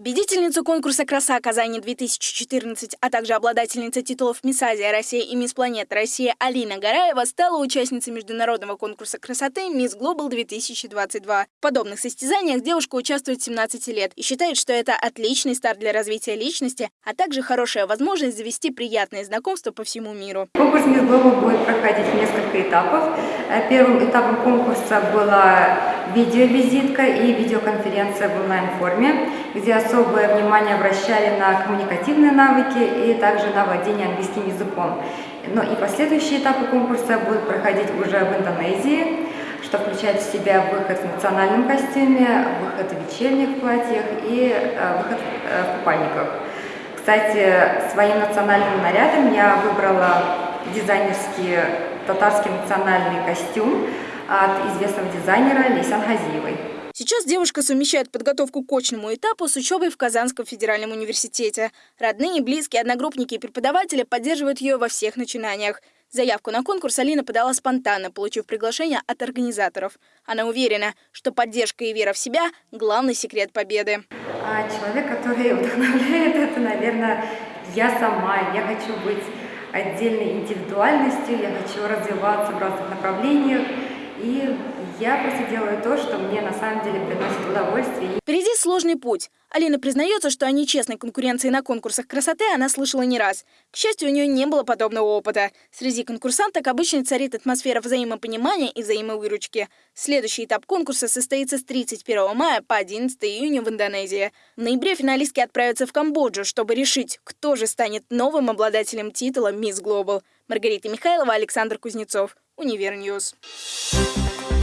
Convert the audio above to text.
Победительницу конкурса «Краса Казани-2014», а также обладательница титулов «Мисс Азия Россия» и «Мисс Планета Россия» Алина Гараева стала участницей международного конкурса красоты «Мисс Глобал 2022». В подобных состязаниях девушка участвует с 17 лет и считает, что это отличный старт для развития личности, а также хорошая возможность завести приятные знакомства по всему миру. Конкурс «Мисс Глобал» будет проходить в несколько этапов. Э, первым этапом конкурса была видеовизитка и видеоконференция в онлайн-форме, где особое внимание обращали на коммуникативные навыки и также на владение английским языком. Но и последующие этапы конкурса будут проходить уже в Индонезии, что включает в себя выход в национальном костюме, выход в вечерних платьях и э, выход э, в купальниках. Кстати, своим национальным нарядом я выбрала дизайнерский татарский национальный костюм от известного дизайнера Лейсан Хазиевой. Сейчас девушка совмещает подготовку к очному этапу с учебой в Казанском федеральном университете. Родные, близкие, одногруппники и преподаватели поддерживают ее во всех начинаниях. Заявку на конкурс Алина подала спонтанно, получив приглашение от организаторов. Она уверена, что поддержка и вера в себя – главный секрет победы. А человек, который вдохновляет, это, наверное, я сама. Я хочу быть отдельной индивидуальностью, я хочу развиваться в разных направлениях. И я просто делаю то, что мне на самом деле приносит удовольствие. Впереди сложный путь. Алина признается, что о нечестной конкуренции на конкурсах красоты она слышала не раз. К счастью, у нее не было подобного опыта. Среди конкурсанток обычно царит атмосфера взаимопонимания и взаимовыручки. Следующий этап конкурса состоится с 31 мая по 11 июня в Индонезии. В ноябре финалистки отправятся в Камбоджу, чтобы решить, кто же станет новым обладателем титула «Miss Global». Маргарита Михайлова, Александр Кузнецов. Univer News. Thank